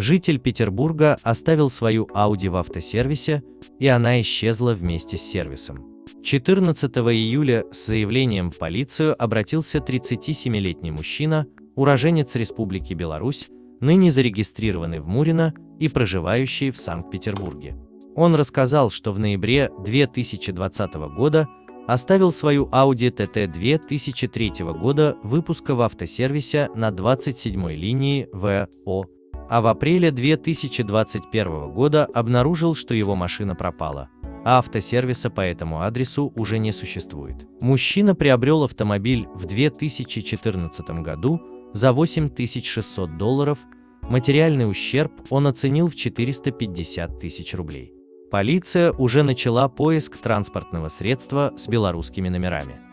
Житель Петербурга оставил свою Audi в автосервисе, и она исчезла вместе с сервисом. 14 июля с заявлением в полицию обратился 37-летний мужчина, уроженец Республики Беларусь, ныне зарегистрированный в Мурино и проживающий в Санкт-Петербурге. Он рассказал, что в ноябре 2020 года оставил свою Audi TT 2003 года выпуска в автосервисе на 27 линии ВО, а в апреле 2021 года обнаружил, что его машина пропала, а автосервиса по этому адресу уже не существует. Мужчина приобрел автомобиль в 2014 году за 8600 долларов, материальный ущерб он оценил в 450 тысяч рублей. Полиция уже начала поиск транспортного средства с белорусскими номерами.